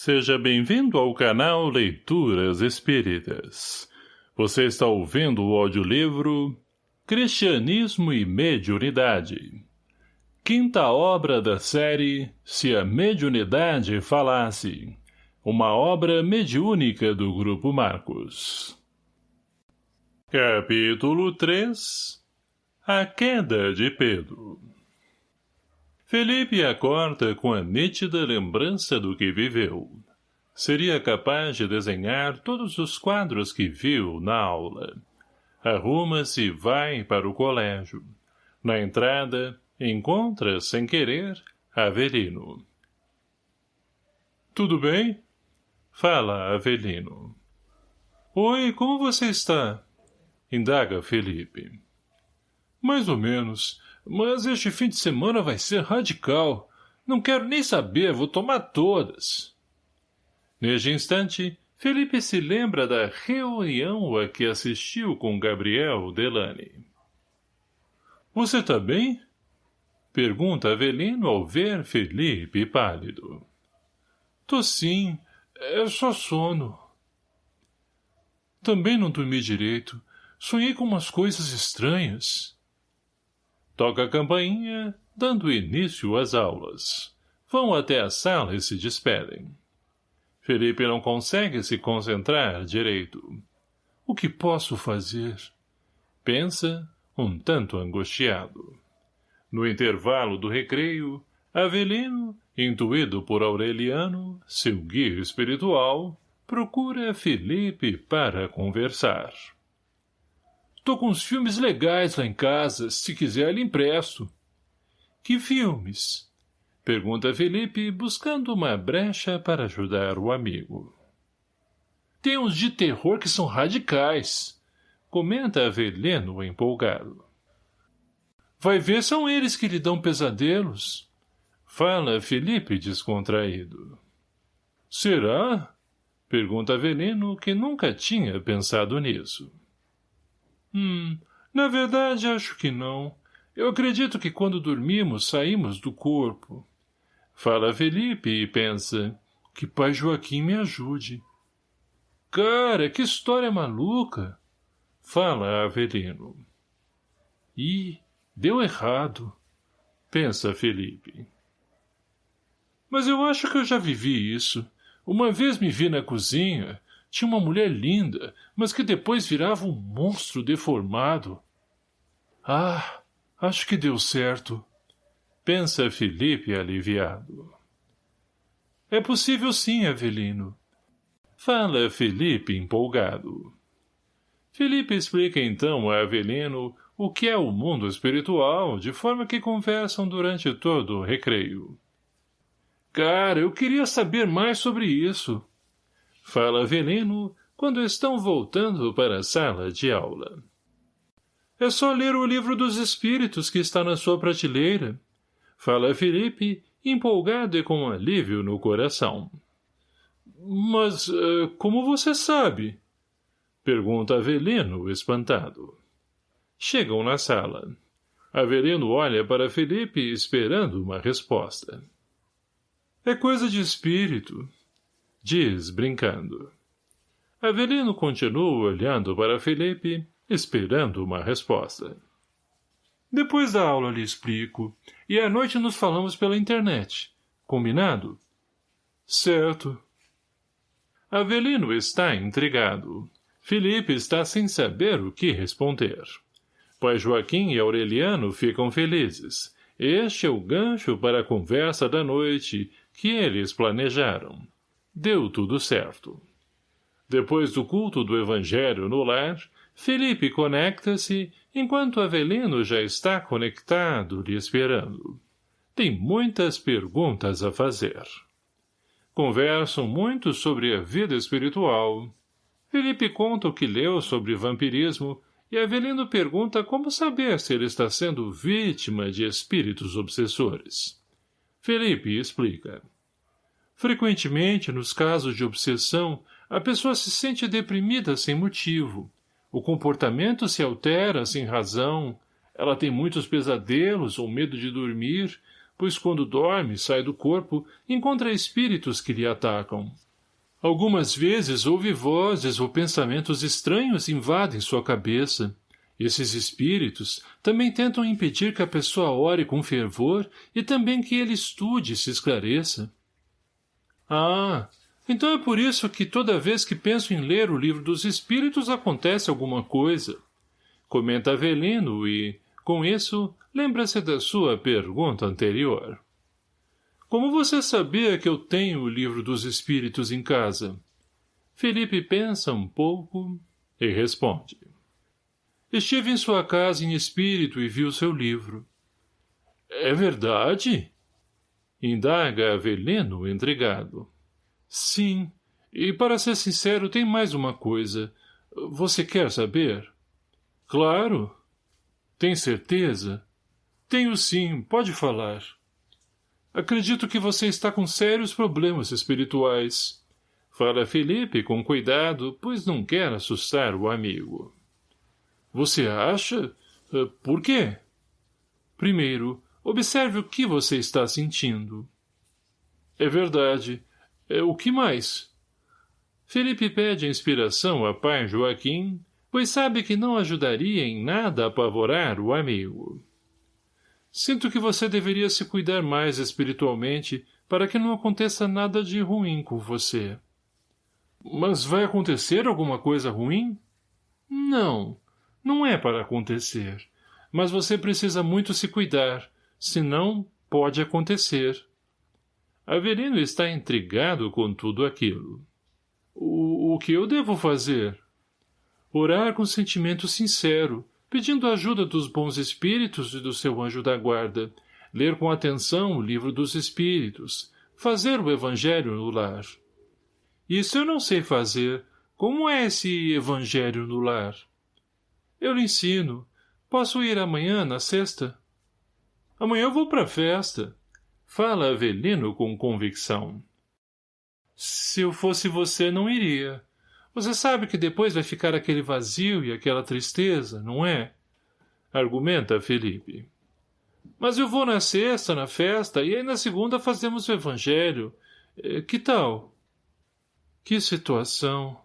Seja bem-vindo ao canal Leituras Espíritas. Você está ouvindo o audiolivro Cristianismo e Mediunidade. Quinta obra da série Se a Mediunidade Falasse. Uma obra mediúnica do Grupo Marcos. Capítulo 3 A Queda de Pedro Felipe acorda com a nítida lembrança do que viveu. Seria capaz de desenhar todos os quadros que viu na aula. Arruma-se e vai para o colégio. Na entrada, encontra, sem querer, Avelino. Tudo bem? Fala, Avelino. Oi, como você está? Indaga Felipe. Mais ou menos. Mas este fim de semana vai ser radical. Não quero nem saber, vou tomar todas. Neste instante, Felipe se lembra da reunião a que assistiu com Gabriel Delane. Você tá bem? Pergunta Avelino ao ver Felipe pálido. Tô sim, é só sono. Também não dormi direito. Sonhei com umas coisas estranhas. Toca a campainha, dando início às aulas. Vão até a sala e se despedem. Felipe não consegue se concentrar direito. O que posso fazer? Pensa, um tanto angustiado. No intervalo do recreio, Avelino, intuído por Aureliano, seu guia espiritual, procura Felipe para conversar. Tô com uns filmes legais lá em casa. Se quiser, lhe empresto. Que filmes? Pergunta Felipe, buscando uma brecha para ajudar o amigo. Tem uns de terror que são radicais. Comenta Avelino empolgado. Vai ver são eles que lhe dão pesadelos. Fala Felipe descontraído. Será? Pergunta Avelino, que nunca tinha pensado nisso. Hum, na verdade acho que não. Eu acredito que quando dormimos saímos do corpo. Fala Felipe e pensa, que pai Joaquim me ajude. Cara, que história maluca! Fala Avelino. Ih, deu errado. Pensa Felipe. Mas eu acho que eu já vivi isso. Uma vez me vi na cozinha, tinha uma mulher linda, mas que depois virava um monstro deformado. Ah, acho que deu certo. Pensa Felipe aliviado. É possível sim, Avelino. Fala Felipe empolgado. Felipe explica então a Avelino o que é o mundo espiritual, de forma que conversam durante todo o recreio. Cara, eu queria saber mais sobre isso. Fala Veneno quando estão voltando para a sala de aula. É só ler o livro dos espíritos que está na sua prateleira. Fala Felipe, empolgado e com alívio no coração. Mas uh, como você sabe? Pergunta Avelino, espantado. Chegam na sala. Avelino olha para Felipe esperando uma resposta. É coisa de espírito, diz, brincando. Avelino continua olhando para Felipe, esperando uma resposta. Depois da aula lhe explico, e à noite nos falamos pela internet. Combinado? Certo. Avelino está intrigado. Felipe está sem saber o que responder. Pai Joaquim e Aureliano ficam felizes. Este é o gancho para a conversa da noite que eles planejaram. Deu tudo certo. Depois do culto do evangelho no lar, Felipe conecta-se, enquanto Avelino já está conectado lhe esperando. Tem muitas perguntas a fazer. Conversam muito sobre a vida espiritual. Felipe conta o que leu sobre vampirismo e Avelino pergunta como saber se ele está sendo vítima de espíritos obsessores. Felipe explica. Frequentemente, nos casos de obsessão, a pessoa se sente deprimida sem motivo. O comportamento se altera sem razão, ela tem muitos pesadelos ou medo de dormir, pois quando dorme, sai do corpo, encontra espíritos que lhe atacam. Algumas vezes ouve vozes ou pensamentos estranhos invadem sua cabeça. Esses espíritos também tentam impedir que a pessoa ore com fervor e também que ele estude e se esclareça. Ah, então é por isso que toda vez que penso em ler o livro dos espíritos acontece alguma coisa. Comenta Avelino e, com isso, lembra-se da sua pergunta anterior. Como você sabia que eu tenho o livro dos espíritos em casa? Felipe pensa um pouco e responde. Estive em sua casa em espírito e vi o seu livro. É verdade? Indaga Avelino, intrigado. Sim, e para ser sincero, tem mais uma coisa. Você quer saber? Claro. Tem certeza? Tenho sim, pode falar. Acredito que você está com sérios problemas espirituais. Fala Felipe com cuidado, pois não quer assustar o amigo. Você acha? Eh, por quê? Primeiro, observe o que você está sentindo. É verdade. É, o que mais? Felipe pede inspiração a pai Joaquim, pois sabe que não ajudaria em nada a apavorar o amigo. Sinto que você deveria se cuidar mais espiritualmente para que não aconteça nada de ruim com você. Mas vai acontecer alguma coisa ruim? Não, não é para acontecer. Mas você precisa muito se cuidar, senão pode acontecer. Avelino está intrigado com tudo aquilo. O, o que eu devo fazer? Orar com sentimento sincero, pedindo ajuda dos bons espíritos e do seu anjo da guarda, ler com atenção o livro dos espíritos, fazer o evangelho no lar. Isso eu não sei fazer. Como é esse evangelho no lar? Eu lhe ensino. Posso ir amanhã, na sexta? Amanhã vou para a festa. Fala Avelino com convicção. Se eu fosse você, não iria. Você sabe que depois vai ficar aquele vazio e aquela tristeza, não é? Argumenta Felipe. Mas eu vou na sexta, na festa, e aí na segunda fazemos o evangelho. Eh, que tal? Que situação,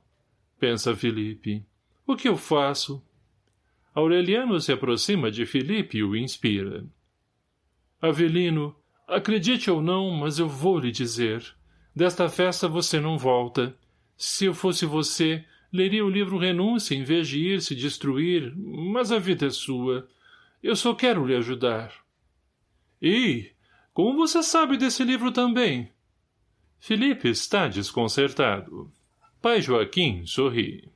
pensa Felipe. O que eu faço? Aureliano se aproxima de Felipe e o inspira. Avelino, Acredite ou não, mas eu vou lhe dizer. Desta festa você não volta. Se eu fosse você, leria o livro Renúncia em vez de ir se destruir, mas a vida é sua. Eu só quero lhe ajudar. E como você sabe desse livro também? Felipe está desconcertado. Pai Joaquim sorri.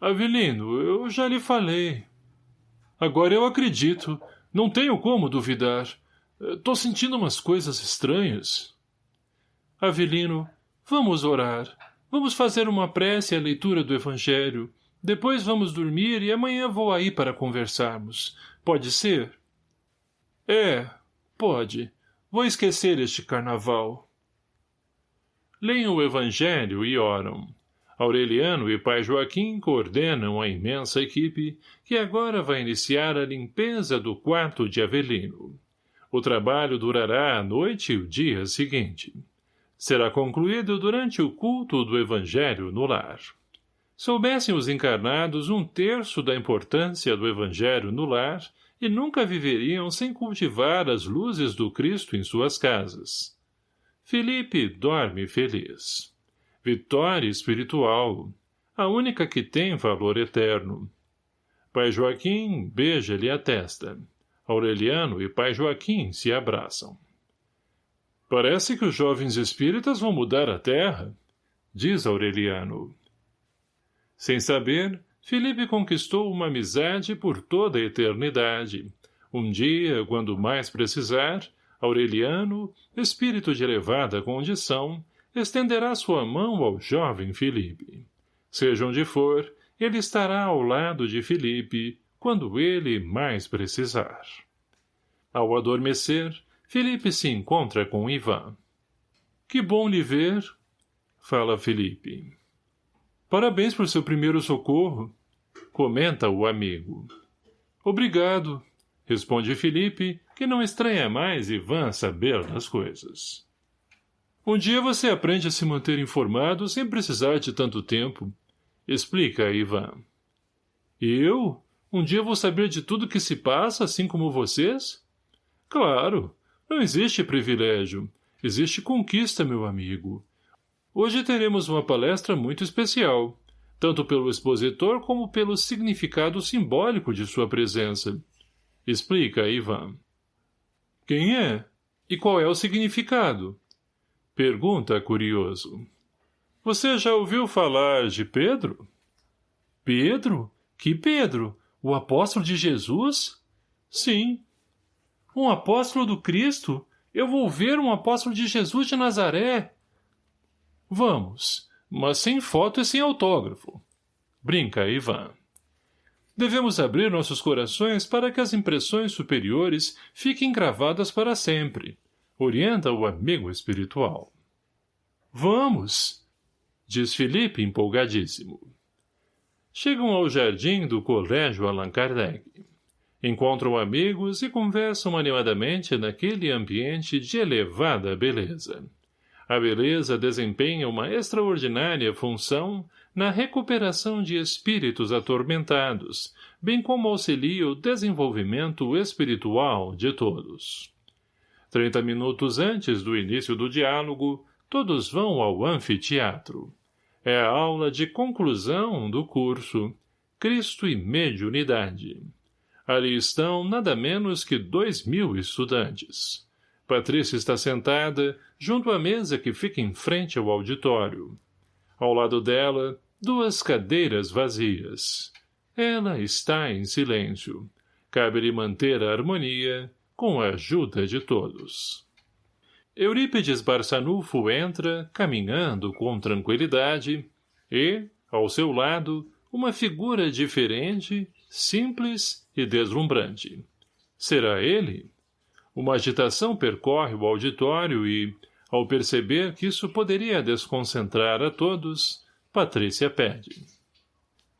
Avelino, eu já lhe falei. Agora eu acredito. Não tenho como duvidar. Tô sentindo umas coisas estranhas. Avelino, vamos orar. Vamos fazer uma prece e a leitura do Evangelho. Depois vamos dormir e amanhã vou aí para conversarmos. Pode ser? É, pode. Vou esquecer este carnaval. Leiam o Evangelho e oram. Aureliano e pai Joaquim coordenam a imensa equipe que agora vai iniciar a limpeza do quarto de Avelino. O trabalho durará a noite e o dia seguinte. Será concluído durante o culto do Evangelho no lar. Soubessem os encarnados um terço da importância do Evangelho no lar e nunca viveriam sem cultivar as luzes do Cristo em suas casas. Felipe dorme feliz. Vitória espiritual, a única que tem valor eterno. Pai Joaquim beija-lhe a testa. Aureliano e pai Joaquim se abraçam. Parece que os jovens espíritas vão mudar a terra, diz Aureliano. Sem saber, Felipe conquistou uma amizade por toda a eternidade. Um dia, quando mais precisar, Aureliano, espírito de elevada condição, estenderá sua mão ao jovem Felipe. Seja onde for, ele estará ao lado de Felipe, quando ele mais precisar. Ao adormecer, Felipe se encontra com Ivan. Que bom lhe ver, fala Felipe. Parabéns por seu primeiro socorro, comenta o amigo. Obrigado, responde Felipe, que não estranha mais Ivan saber das coisas. Um dia você aprende a se manter informado sem precisar de tanto tempo. Explica, Ivan. Eu? Um dia vou saber de tudo que se passa, assim como vocês? Claro. Não existe privilégio. Existe conquista, meu amigo. Hoje teremos uma palestra muito especial, tanto pelo expositor como pelo significado simbólico de sua presença. Explica, Ivan. Quem é? E qual é o significado? Pergunta curioso. Você já ouviu falar de Pedro? Pedro? Que Pedro? O apóstolo de Jesus? Sim. Um apóstolo do Cristo? Eu vou ver um apóstolo de Jesus de Nazaré. Vamos, mas sem foto e sem autógrafo. Brinca, Ivan. Devemos abrir nossos corações para que as impressões superiores fiquem gravadas para sempre. Orienta o amigo espiritual. Vamos! Diz Felipe empolgadíssimo. Chegam ao jardim do colégio Allan Kardec. Encontram amigos e conversam animadamente naquele ambiente de elevada beleza. A beleza desempenha uma extraordinária função na recuperação de espíritos atormentados, bem como auxilia o desenvolvimento espiritual de todos. Trinta minutos antes do início do diálogo, todos vão ao anfiteatro. É a aula de conclusão do curso Cristo e Mediunidade. Ali estão nada menos que dois mil estudantes. Patrícia está sentada junto à mesa que fica em frente ao auditório. Ao lado dela, duas cadeiras vazias. Ela está em silêncio. Cabe-lhe manter a harmonia com a ajuda de todos. Eurípides Barçanufo entra, caminhando com tranquilidade, e, ao seu lado, uma figura diferente, simples e deslumbrante. Será ele? Uma agitação percorre o auditório e, ao perceber que isso poderia desconcentrar a todos, Patrícia pede.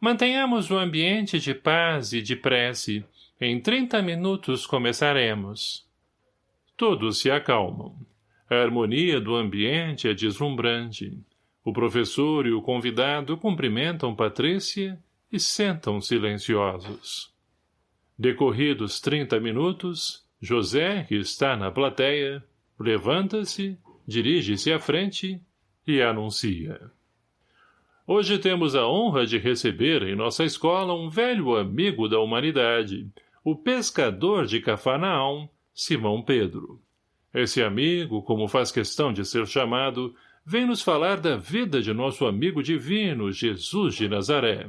Mantenhamos o ambiente de paz e de prece. Em trinta minutos começaremos. Todos se acalmam. A harmonia do ambiente é deslumbrante. O professor e o convidado cumprimentam Patrícia e sentam silenciosos. Decorridos trinta minutos, José, que está na plateia, levanta-se dirige-se à frente e anuncia. Hoje temos a honra de receber em nossa escola um velho amigo da humanidade, o pescador de Cafarnaum, Simão Pedro. Esse amigo, como faz questão de ser chamado, vem nos falar da vida de nosso amigo divino, Jesus de Nazaré.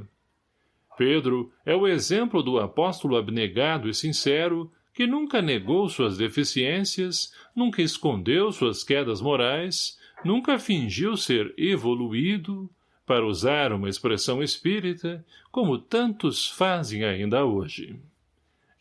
Pedro é o exemplo do apóstolo abnegado e sincero que nunca negou suas deficiências, nunca escondeu suas quedas morais, nunca fingiu ser evoluído, para usar uma expressão espírita, como tantos fazem ainda hoje.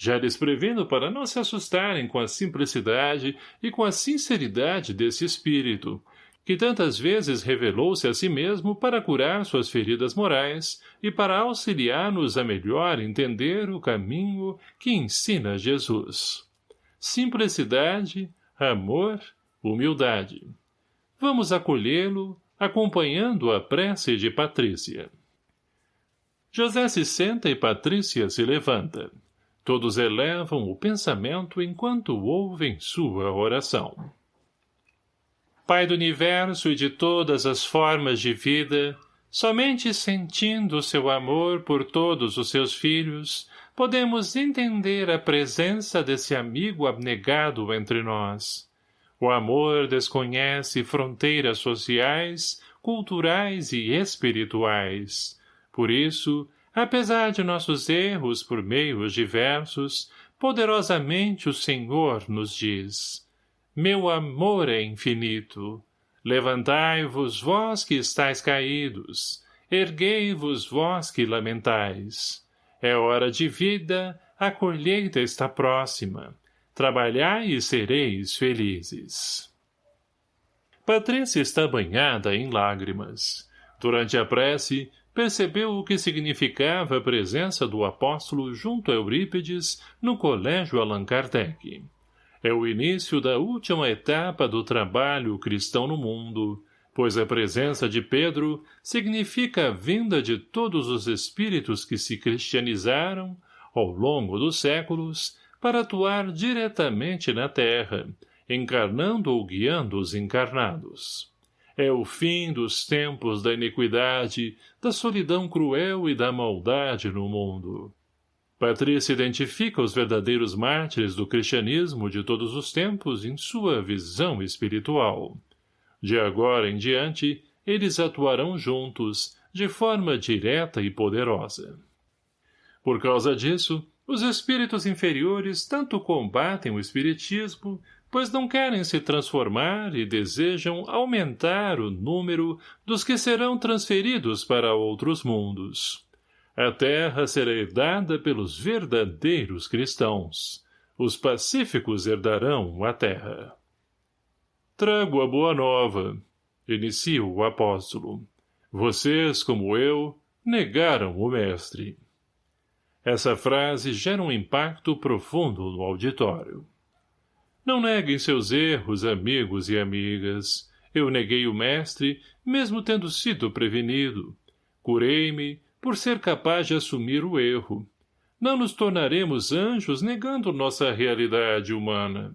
Já lhes previno para não se assustarem com a simplicidade e com a sinceridade desse espírito, que tantas vezes revelou-se a si mesmo para curar suas feridas morais e para auxiliar-nos a melhor entender o caminho que ensina Jesus. Simplicidade, amor, humildade. Vamos acolhê-lo, acompanhando a prece de Patrícia. José se senta e Patrícia se levanta. Todos elevam o pensamento enquanto ouvem sua oração. Pai do universo e de todas as formas de vida, somente sentindo o seu amor por todos os seus filhos, podemos entender a presença desse amigo abnegado entre nós. O amor desconhece fronteiras sociais, culturais e espirituais. Por isso, apesar de nossos erros por meios diversos, poderosamente o Senhor nos diz meu amor é infinito. Levantai-vos, vós que estáis caídos, erguei-vos, vós que lamentais. É hora de vida, a colheita está próxima. Trabalhai e sereis felizes. Patrícia está banhada em lágrimas. Durante a prece, percebeu o que significava a presença do apóstolo junto a Eurípides no colégio Allan Kardec. É o início da última etapa do trabalho cristão no mundo, pois a presença de Pedro significa a vinda de todos os espíritos que se cristianizaram, ao longo dos séculos, para atuar diretamente na terra, encarnando ou guiando os encarnados. É o fim dos tempos da iniquidade, da solidão cruel e da maldade no mundo. Patrícia identifica os verdadeiros mártires do cristianismo de todos os tempos em sua visão espiritual. De agora em diante, eles atuarão juntos, de forma direta e poderosa. Por causa disso, os espíritos inferiores tanto combatem o espiritismo, pois não querem se transformar e desejam aumentar o número dos que serão transferidos para outros mundos. A terra será herdada pelos verdadeiros cristãos. Os pacíficos herdarão a terra. Trago a boa nova, inicia o apóstolo. Vocês, como eu, negaram o mestre. Essa frase gera um impacto profundo no auditório. Não neguem seus erros, amigos e amigas. Eu neguei o mestre, mesmo tendo sido prevenido. Curei-me, por ser capaz de assumir o erro. Não nos tornaremos anjos negando nossa realidade humana.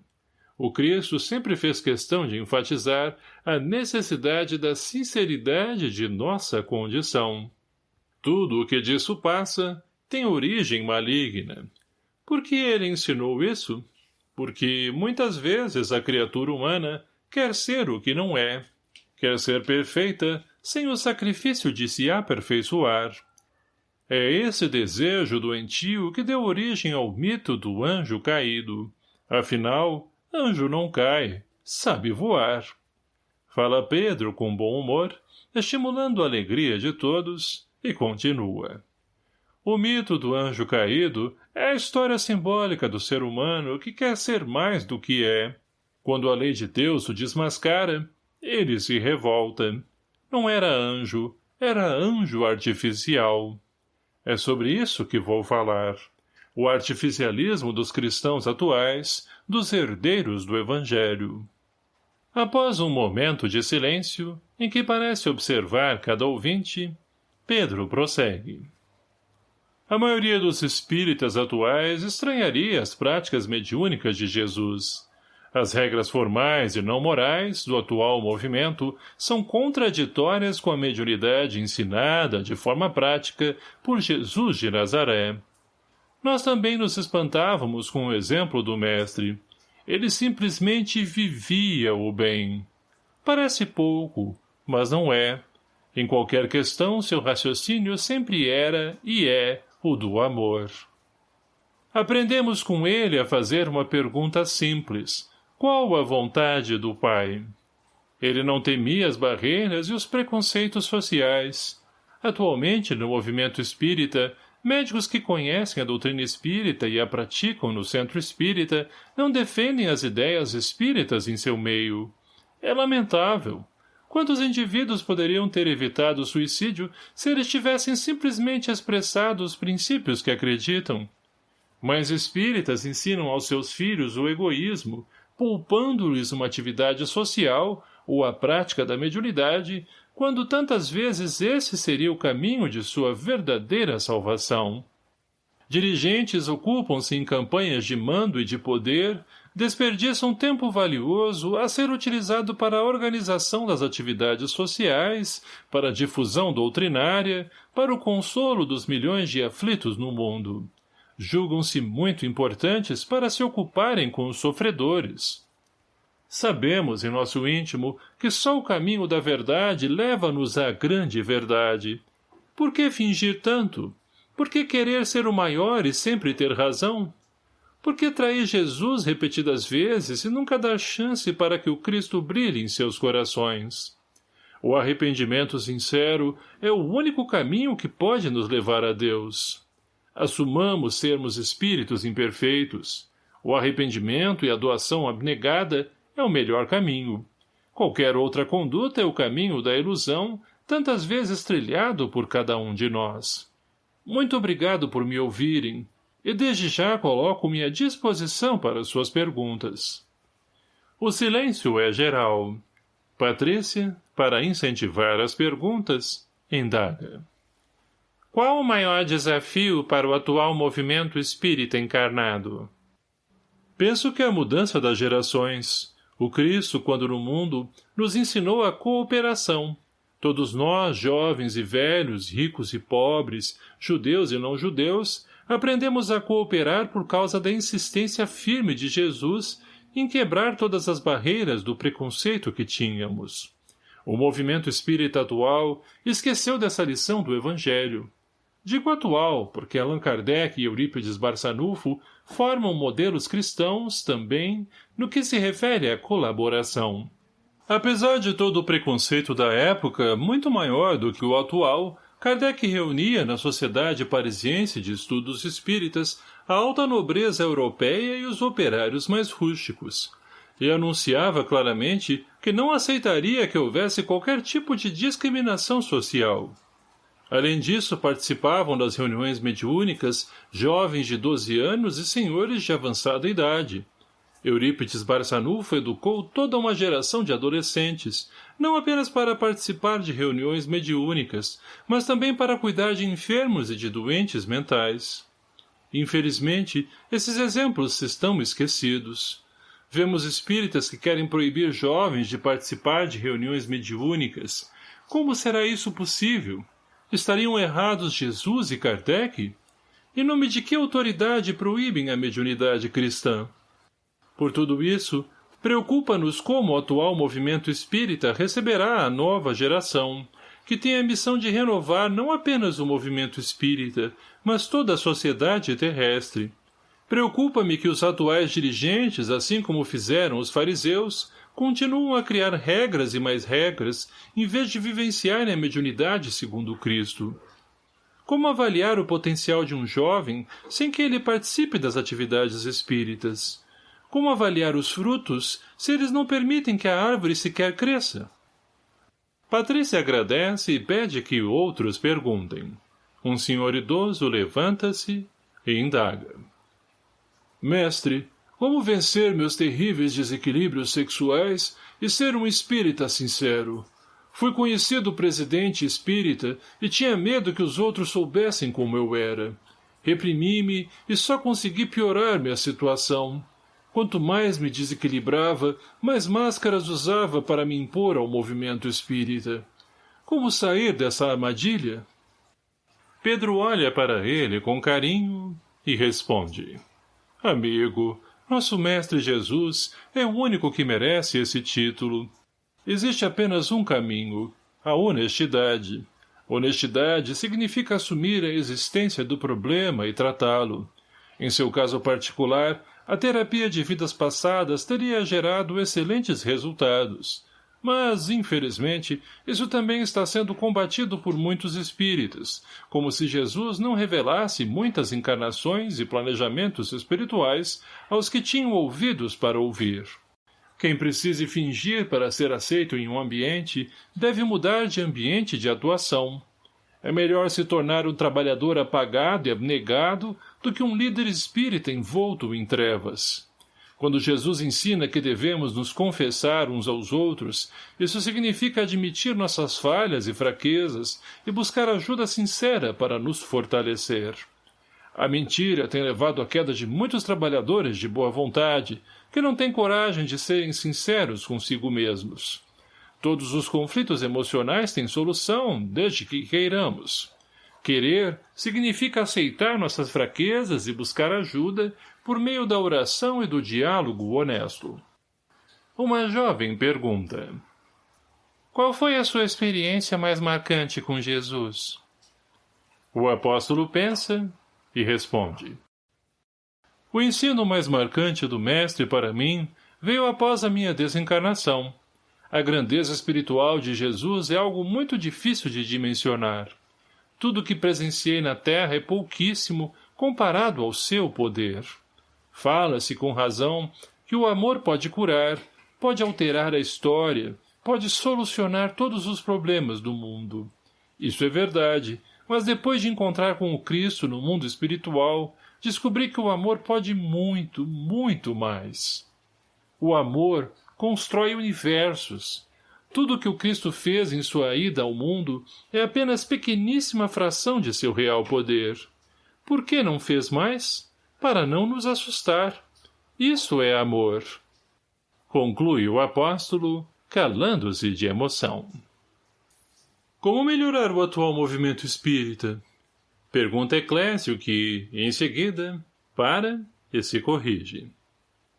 O Cristo sempre fez questão de enfatizar a necessidade da sinceridade de nossa condição. Tudo o que disso passa tem origem maligna. Por que ele ensinou isso? Porque, muitas vezes, a criatura humana quer ser o que não é. Quer ser perfeita, sem o sacrifício de se aperfeiçoar. É esse desejo doentio que deu origem ao mito do anjo caído. Afinal, Anjo não cai, sabe voar. Fala Pedro com bom humor, estimulando a alegria de todos, e continua. O mito do anjo caído é a história simbólica do ser humano que quer ser mais do que é. Quando a lei de Deus o desmascara, ele se revolta. Não era anjo, era anjo artificial. É sobre isso que vou falar o artificialismo dos cristãos atuais, dos herdeiros do Evangelho. Após um momento de silêncio, em que parece observar cada ouvinte, Pedro prossegue. A maioria dos espíritas atuais estranharia as práticas mediúnicas de Jesus. As regras formais e não morais do atual movimento são contraditórias com a mediunidade ensinada de forma prática por Jesus de Nazaré. Nós também nos espantávamos com o exemplo do mestre. Ele simplesmente vivia o bem. Parece pouco, mas não é. Em qualquer questão, seu raciocínio sempre era e é o do amor. Aprendemos com ele a fazer uma pergunta simples. Qual a vontade do Pai? Ele não temia as barreiras e os preconceitos sociais. Atualmente, no movimento espírita, Médicos que conhecem a doutrina espírita e a praticam no centro espírita não defendem as ideias espíritas em seu meio. É lamentável. Quantos indivíduos poderiam ter evitado o suicídio se eles tivessem simplesmente expressado os princípios que acreditam? Mães espíritas ensinam aos seus filhos o egoísmo, poupando-lhes uma atividade social ou a prática da mediunidade quando tantas vezes esse seria o caminho de sua verdadeira salvação. Dirigentes ocupam-se em campanhas de mando e de poder, desperdiçam tempo valioso a ser utilizado para a organização das atividades sociais, para a difusão doutrinária, para o consolo dos milhões de aflitos no mundo. Julgam-se muito importantes para se ocuparem com os sofredores. Sabemos em nosso íntimo que só o caminho da verdade leva-nos à grande verdade. Por que fingir tanto? Por que querer ser o maior e sempre ter razão? Por que trair Jesus repetidas vezes e nunca dar chance para que o Cristo brilhe em seus corações? O arrependimento sincero é o único caminho que pode nos levar a Deus. Assumamos sermos espíritos imperfeitos. O arrependimento e a doação abnegada é o melhor caminho. Qualquer outra conduta é o caminho da ilusão, tantas vezes trilhado por cada um de nós. Muito obrigado por me ouvirem. E desde já coloco-me à disposição para suas perguntas. O silêncio é geral. Patrícia, para incentivar as perguntas, indaga. Qual o maior desafio para o atual movimento espírita encarnado? Penso que a mudança das gerações. O Cristo, quando no mundo, nos ensinou a cooperação. Todos nós, jovens e velhos, ricos e pobres, judeus e não judeus, aprendemos a cooperar por causa da insistência firme de Jesus em quebrar todas as barreiras do preconceito que tínhamos. O movimento espírita atual esqueceu dessa lição do Evangelho. Digo atual, porque Allan Kardec e Eurípides Barçanufo formam modelos cristãos, também, no que se refere à colaboração. Apesar de todo o preconceito da época, muito maior do que o atual, Kardec reunia na Sociedade Parisiense de Estudos Espíritas a alta nobreza europeia e os operários mais rústicos, e anunciava claramente que não aceitaria que houvesse qualquer tipo de discriminação social. Além disso, participavam das reuniões mediúnicas jovens de 12 anos e senhores de avançada idade. Eurípides Barçanufo educou toda uma geração de adolescentes, não apenas para participar de reuniões mediúnicas, mas também para cuidar de enfermos e de doentes mentais. Infelizmente, esses exemplos estão esquecidos. Vemos espíritas que querem proibir jovens de participar de reuniões mediúnicas. Como será isso possível? Estariam errados Jesus e Kardec? Em nome de que autoridade proíbem a mediunidade cristã? Por tudo isso, preocupa-nos como o atual movimento espírita receberá a nova geração, que tem a missão de renovar não apenas o movimento espírita, mas toda a sociedade terrestre. Preocupa-me que os atuais dirigentes, assim como fizeram os fariseus, continuam a criar regras e mais regras, em vez de vivenciarem a mediunidade segundo Cristo. Como avaliar o potencial de um jovem sem que ele participe das atividades espíritas? Como avaliar os frutos se eles não permitem que a árvore sequer cresça? Patrícia agradece e pede que outros perguntem. Um senhor idoso levanta-se e indaga. Mestre, como vencer meus terríveis desequilíbrios sexuais e ser um espírita sincero? Fui conhecido presidente espírita e tinha medo que os outros soubessem como eu era. Reprimi-me e só consegui piorar minha situação. Quanto mais me desequilibrava, mais máscaras usava para me impor ao movimento espírita. Como sair dessa armadilha? Pedro olha para ele com carinho e responde. Amigo, nosso Mestre Jesus é o único que merece esse título. Existe apenas um caminho, a honestidade. Honestidade significa assumir a existência do problema e tratá-lo. Em seu caso particular, a terapia de vidas passadas teria gerado excelentes resultados. Mas, infelizmente, isso também está sendo combatido por muitos espíritas, como se Jesus não revelasse muitas encarnações e planejamentos espirituais aos que tinham ouvidos para ouvir. Quem precise fingir para ser aceito em um ambiente deve mudar de ambiente de atuação. É melhor se tornar um trabalhador apagado e abnegado do que um líder espírita envolto em trevas. Quando Jesus ensina que devemos nos confessar uns aos outros, isso significa admitir nossas falhas e fraquezas e buscar ajuda sincera para nos fortalecer. A mentira tem levado à queda de muitos trabalhadores de boa vontade, que não têm coragem de serem sinceros consigo mesmos. Todos os conflitos emocionais têm solução, desde que queiramos. Querer significa aceitar nossas fraquezas e buscar ajuda por meio da oração e do diálogo honesto. Uma jovem pergunta. Qual foi a sua experiência mais marcante com Jesus? O apóstolo pensa e responde. O ensino mais marcante do Mestre para mim veio após a minha desencarnação. A grandeza espiritual de Jesus é algo muito difícil de dimensionar. Tudo que presenciei na terra é pouquíssimo comparado ao seu poder. Fala-se com razão que o amor pode curar, pode alterar a história, pode solucionar todos os problemas do mundo. Isso é verdade, mas depois de encontrar com o Cristo no mundo espiritual, descobri que o amor pode muito, muito mais. O amor constrói universos. Tudo que o Cristo fez em sua ida ao mundo é apenas pequeníssima fração de seu real poder. Por que não fez mais? Para não nos assustar. Isso é amor. Conclui o apóstolo, calando-se de emoção. Como melhorar o atual movimento espírita? Pergunta Eclésio que, em seguida, para e se corrige.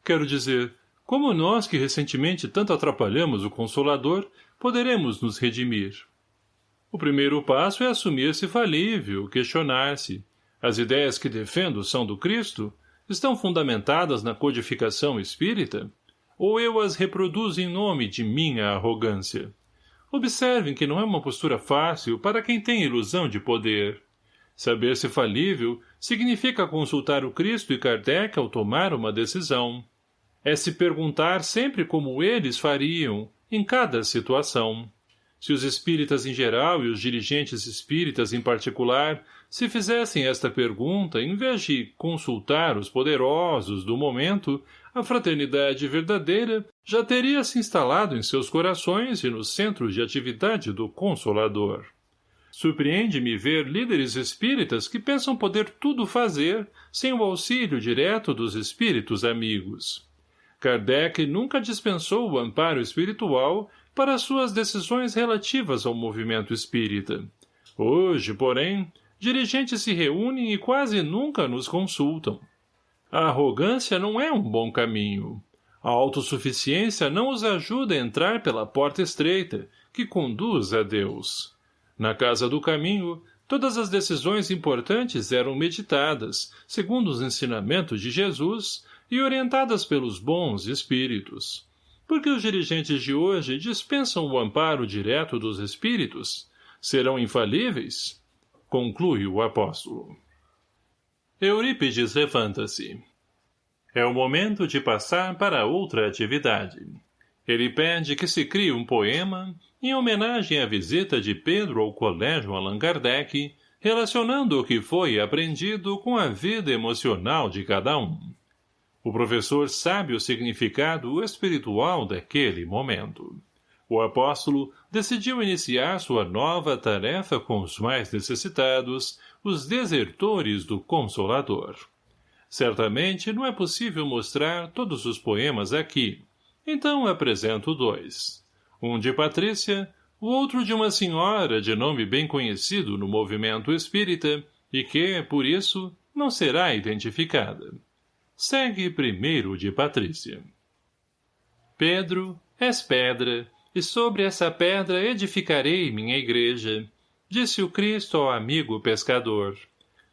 Quero dizer, como nós que recentemente tanto atrapalhamos o Consolador, poderemos nos redimir? O primeiro passo é assumir-se falível, questionar-se. As ideias que defendo são do Cristo? Estão fundamentadas na codificação espírita? Ou eu as reproduzo em nome de minha arrogância? Observem que não é uma postura fácil para quem tem ilusão de poder. Saber-se falível significa consultar o Cristo e Kardec ao tomar uma decisão. É se perguntar sempre como eles fariam, em cada situação. Se os espíritas em geral e os dirigentes espíritas em particular se fizessem esta pergunta em vez de consultar os poderosos do momento, a fraternidade verdadeira já teria se instalado em seus corações e nos centros de atividade do Consolador. Surpreende-me ver líderes espíritas que pensam poder tudo fazer sem o auxílio direto dos espíritos amigos. Kardec nunca dispensou o amparo espiritual para suas decisões relativas ao movimento espírita. Hoje, porém, dirigentes se reúnem e quase nunca nos consultam. A arrogância não é um bom caminho. A autossuficiência não os ajuda a entrar pela porta estreita, que conduz a Deus. Na casa do caminho, todas as decisões importantes eram meditadas, segundo os ensinamentos de Jesus, e orientadas pelos bons espíritos. Porque os dirigentes de hoje dispensam o amparo direto dos espíritos? Serão infalíveis? Conclui o apóstolo. Eurípides levanta-se. É o momento de passar para outra atividade. Ele pede que se crie um poema em homenagem à visita de Pedro ao Colégio Allan Kardec, relacionando o que foi aprendido com a vida emocional de cada um. O professor sabe o significado espiritual daquele momento. O apóstolo decidiu iniciar sua nova tarefa com os mais necessitados, os desertores do Consolador. Certamente não é possível mostrar todos os poemas aqui, então apresento dois um de Patrícia, o outro de uma senhora de nome bem conhecido no movimento espírita e que, por isso, não será identificada. Segue primeiro de Patrícia. Pedro, és pedra, e sobre essa pedra edificarei minha igreja, disse o Cristo ao amigo pescador.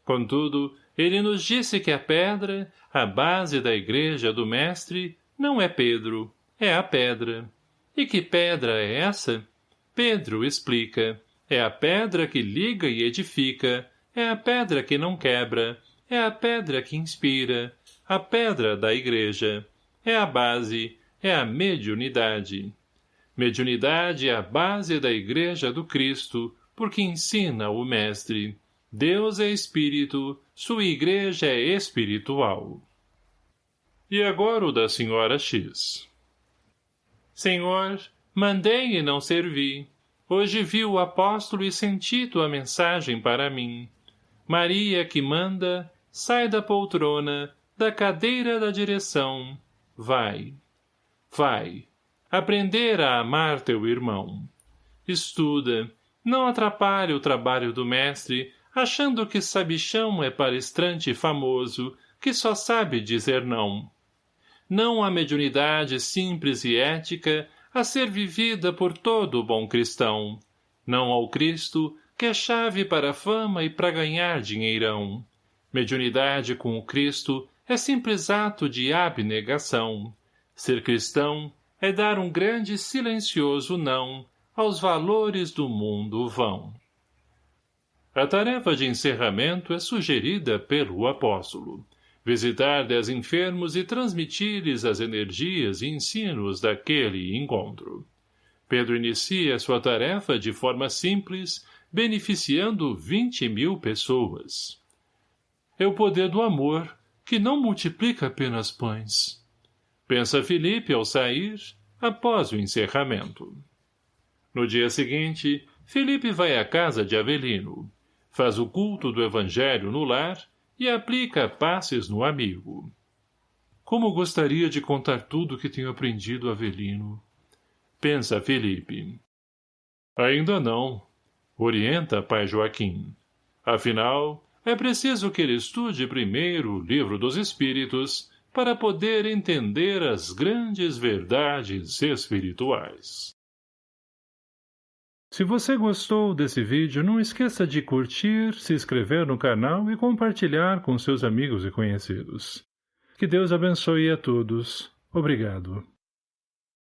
Contudo, ele nos disse que a pedra, a base da igreja do Mestre, não é Pedro, é a pedra. E que pedra é essa? Pedro explica. É a pedra que liga e edifica, é a pedra que não quebra, é a pedra que inspira, a pedra da igreja. É a base, é a mediunidade. Mediunidade é a base da igreja do Cristo, porque ensina o Mestre. Deus é Espírito, sua igreja é espiritual. E agora o da senhora X. Senhor, mandei e não servi. Hoje vi o apóstolo e senti tua mensagem para mim. Maria que manda, sai da poltrona, da cadeira da direção. Vai. Vai. Aprender a amar teu irmão. Estuda. Não atrapalhe o trabalho do mestre, achando que sabichão é palestrante famoso, que só sabe dizer não não a mediunidade simples e ética a ser vivida por todo bom cristão, não ao Cristo, que é chave para a fama e para ganhar dinheirão. Mediunidade com o Cristo é simples ato de abnegação. Ser cristão é dar um grande silencioso não aos valores do mundo vão. A tarefa de encerramento é sugerida pelo apóstolo visitar dez enfermos e transmitir-lhes as energias e ensinos daquele encontro. Pedro inicia sua tarefa de forma simples, beneficiando vinte mil pessoas. é o poder do amor, que não multiplica apenas pães. Pensa Felipe ao sair, após o encerramento. No dia seguinte, Felipe vai à casa de Avelino, faz o culto do evangelho no lar e aplica passes no amigo. Como gostaria de contar tudo o que tenho aprendido Avelino. Pensa Felipe. Ainda não. Orienta pai Joaquim. Afinal, é preciso que ele estude primeiro o livro dos Espíritos para poder entender as grandes verdades espirituais. Se você gostou desse vídeo, não esqueça de curtir, se inscrever no canal e compartilhar com seus amigos e conhecidos. Que Deus abençoe a todos. Obrigado.